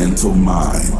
mental mind.